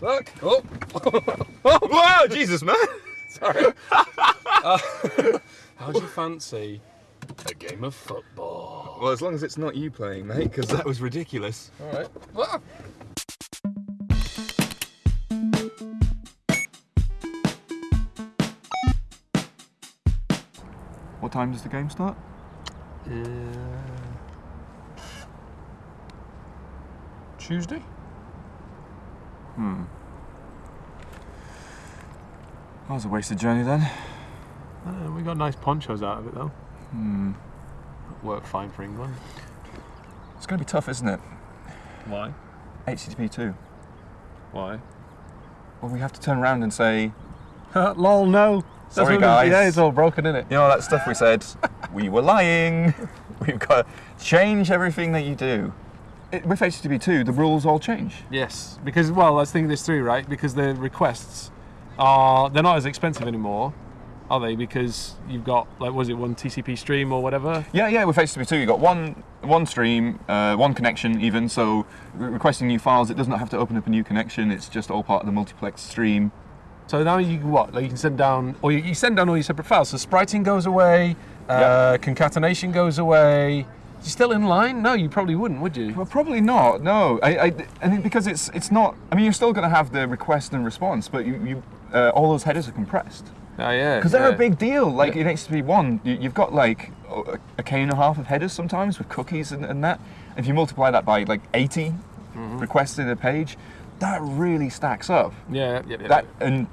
Look. Oh. Whoa, Jesus, man! Sorry. Uh, how do you fancy a game of football? Well, as long as it's not you playing, mate, because that was ridiculous. All right. Ah. What time does the game start? Uh, Tuesday? Hmm. That was a wasted journey then. Uh, we got nice ponchos out of it though. Hmm. Work fine for England. It's going to be tough, isn't it? Why? HTTP 2. Why? Well, we have to turn around and say, Lol, no. Sorry, what- guys. Yeah, it's all broken, isn't it? you know, that stuff we said, we were lying. We've got to change everything that you do. It, with HTTP 2, the rules all change. Yes, because well, let's think this through, right? Because the requests are they're not as expensive anymore, are they? Because you've got like was it one TCP stream or whatever? Yeah, yeah. With HTTP2, you've got one one stream, uh, one connection, even. So re- requesting new files, it does not have to open up a new connection. It's just all part of the multiplex stream. So now you can what? Like you can send down, or you, you send down all your separate files. So spriting goes away, uh, concatenation goes away. You still in line? No, you probably wouldn't, would you? Well, probably not. No, I, I, I think because it's it's not. I mean, you're still going to have the request and response, but you, you uh, all those headers are compressed Oh yeah. because they're yeah. a big deal. Like in HTTP one, you, you've got like a, a k and a half of headers sometimes with cookies and, and that. If you multiply that by like 80 requests in a page, that really stacks up. Yeah, yeah, yeah. that and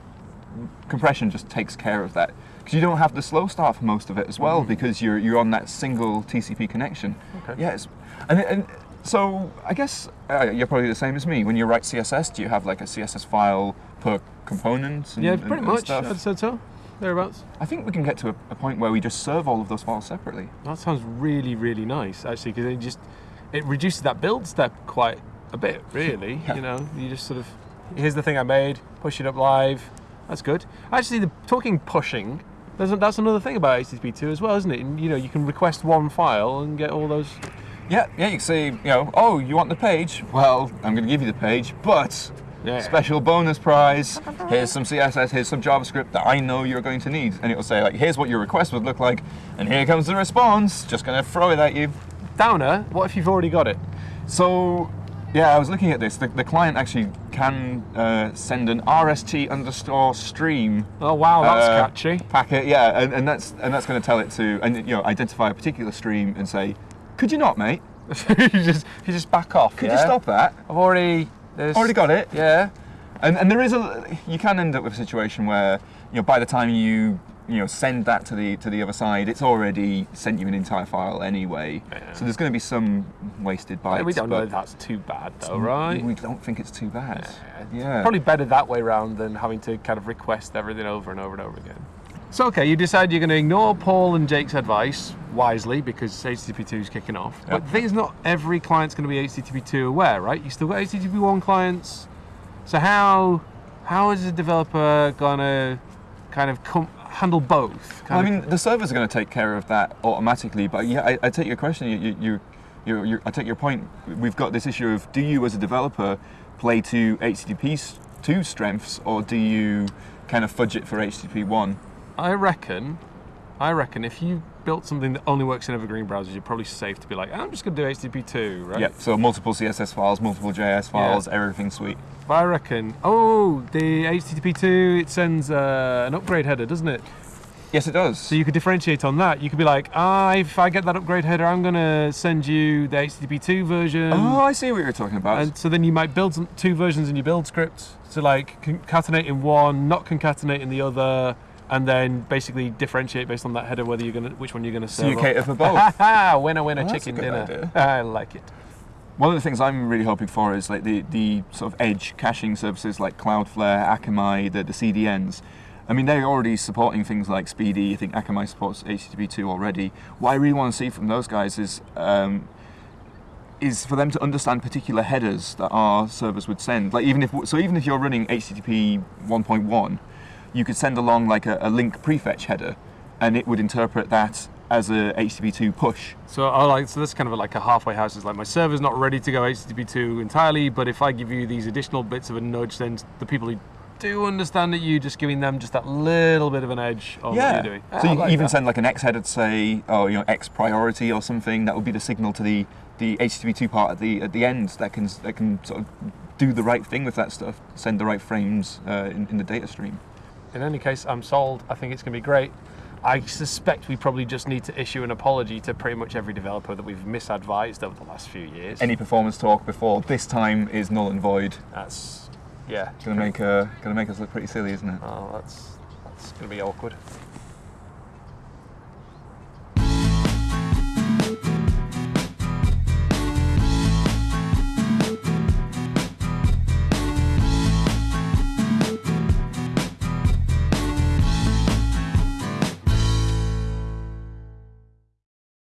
compression just takes care of that because you don't have the slow start for most of it as well because you're you're on that single TCP connection. Okay. Yes, and, and so I guess uh, you're probably the same as me. When you write CSS, do you have like a CSS file per component? And, yeah, pretty and much. stuff? I'd say so. Thereabouts. I think we can get to a, a point where we just serve all of those files separately. That sounds really, really nice, actually, because it just it reduces that build step quite a bit, really. Yeah. You know, you just sort of here's the thing I made, push it up live. That's good. Actually, the talking pushing, there's a, that's another thing about HTTP2 as well, isn't it? And, you know, you can request one file and get all those. Yeah, yeah. You can say, you know, oh, you want the page? Well, I'm going to give you the page, but Yeah. special bonus prize. Here's some CSS, here's some JavaScript that I know you're going to need. And it will say, like, here's what your request would look like, and here comes the response. Just going to throw it at you. Downer, what if you've already got it? So, yeah, I was looking at this. The, the client actually can uh, send an RST underscore stream Oh wow, that's uh, catchy. packet. Yeah, and, and that's and that's going to tell it to and you know identify a particular stream and say, could you not, mate? you just you just back off. Could yeah? you stop that? I've already there's, Already got it. Yeah. And, and there is a you can end up with a situation where you know by the time you you know send that to the to the other side, it's already sent you an entire file anyway. Yeah. So there's going to be some wasted bytes. we don't know but if that's too bad though, right? We don't think it's too bad. Yeah. Yeah. Probably better that way round than having to kind of request everything over and over and over again. So okay, you decide you're going to ignore Paul and Jake's advice wisely because HTTP2 is kicking off. But the thing is, not every client's going to be HTTP2 aware, right? You still got HTTP1 clients. So how how is a developer going to kind of com- handle both? Well, I mean, the servers are going to take care of that automatically. But yeah, I, I take your question. You, you, you, you, you, I take your point. We've got this issue of do you, as a developer, play to HTTP two strengths, or do you kind of fudge it for HTTP one? I reckon, I reckon if you built something that only works in evergreen browsers, you're probably safe to be like, I'm just going to do HTTP2, right? Yeah. So multiple CSS files, multiple JS files, everything sweet. But I reckon, oh, the HTTP2, it sends uh, an upgrade header, doesn't it? Yes, it does. So you could differentiate on that. You could be like, ah, if I get that upgrade header, I'm going to send you the HTTP2 version. oh, I see what you're talking about. And so then you might build some, two versions in your build script. So like concatenate in one, not concatenate in the other, and then basically differentiate based on that header whether you're gonna which one you're gonna so serve. you up. cater for both. Ha winner, winner, a chicken dinner. idea. I like it. One of the things I'm really hoping for is like the, the sort of edge caching services like Cloudflare, Akamai, the, the CDNs. I mean, they're already supporting things like SPDY. I think Akamai supports HTTP2 already. What I really want to see from those guys is um, is for them to understand particular headers that our servers would send. Like even if so, even if you're running HTTP 1.1, you could send along like a, a link prefetch header, and it would interpret that as a HTTP2 push. So I like so that's kind of like a halfway house. It's like my server's not ready to go HTTP2 entirely, but if I give you these additional bits of a nudge, then the people who do understand that you just giving them just that little bit of an edge on what you're doing. So I you like even that. send like an X header to say, oh, you know, X priority or something. That would be the signal to the the HTTP2 part at the at the end that can that can sort of do the right thing with that stuff, send the right frames uh, in, in the data stream. In any case, I'm sold. I think it's going to be great. I suspect we probably just need to issue an apology to pretty much every developer that we've misadvised over the last few years. Any performance talk before this time is null and void. That's yeah. Gonna make uh, gonna make us look pretty silly, isn't it? Oh, that's that's going to be awkward.